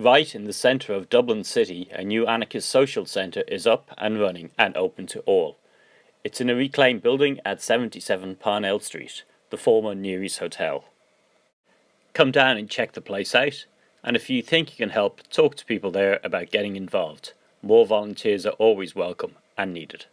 Right in the centre of Dublin City, a new anarchist social centre is up and running and open to all. It's in a reclaimed building at 77 Parnell Street, the former Neary's Hotel. Come down and check the place out, and if you think you can help, talk to people there about getting involved. More volunteers are always welcome and needed.